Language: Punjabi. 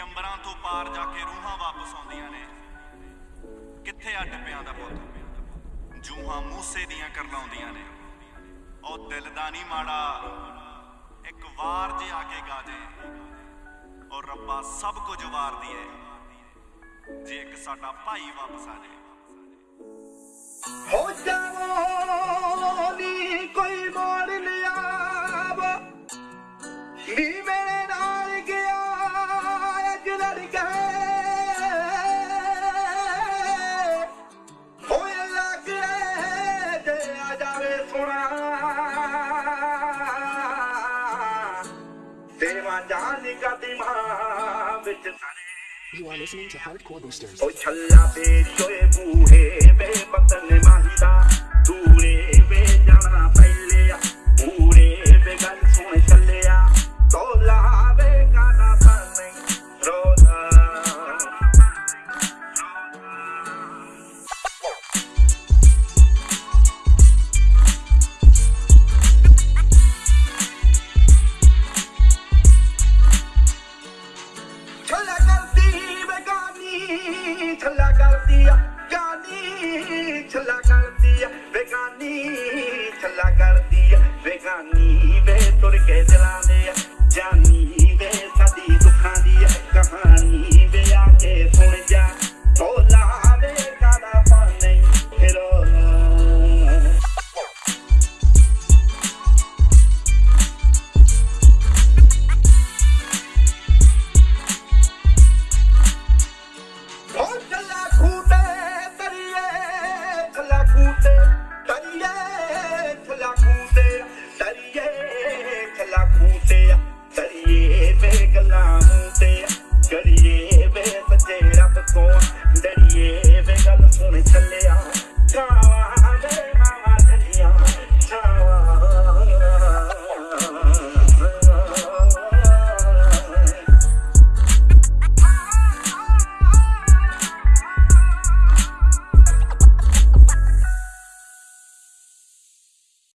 ਵੀ ਅੰਬਰਾਂ ਤੋਂ ਪਾਰ ਜਾ ਕੇ ਰੂਹਾਂ ਵਾਪਸ ਆਉਂਦੀਆਂ ਨੇ। ਕਿੱਥੇ ਆ ਡੱਬਿਆਂ ਦਾ ਪੁੱਤ? ਜੂਹਾਂ ਮੂਸੇ ਦੀਆਂ ਕਰਲਾਉਂਦੀਆਂ ਨੇ। ਉਹ ਦਿਲ ਦਾ ਨਹੀਂ ਮਾੜਾ। ਇੱਕ ਵਾਰ ਜੇ ਆ ਕੇ ਗਾ ਦੇ ਔਰ ਰੱਬਾ ਸਭ ਕੁਝ ਵਾਰਦੀ ਏ ਜੇ ਇੱਕ ਸਾਡਾ ਭਾਈ ਵਾਪਸ ਆ ਜਾਏ ਹੋ ਜਾਵੋ ਨੀ ਕੋਈ ਮੋੜ ਲਿਆਵ। ਨੀ You are listening to Hardcore Boosters. ਜਾਨੀ ਛੱਲਾ ਕਰਦੀ ਬੇਗਾਨੀ ਵੇ ਤੁਰ ਕੇ ਦਿਲਾਂ ਦੇ ਜਾਨੀ ਵੇ ਸਾਡੀ ਦੁੱਖਾਂ ਦੀ ਕਹਾਣੀ ਵੇ ਆ ਕੇ ਸੁਣ ਜਾ। ਢੋਲਾ ਵੇ ਕਾਦਾ ਪਾਣੀ ਫਿਰੋ ਹੋ ਚੱਲਾ ਖੂਟੇ ਤਰੀਏ ਚੱਲਾ ਖੂਟੇ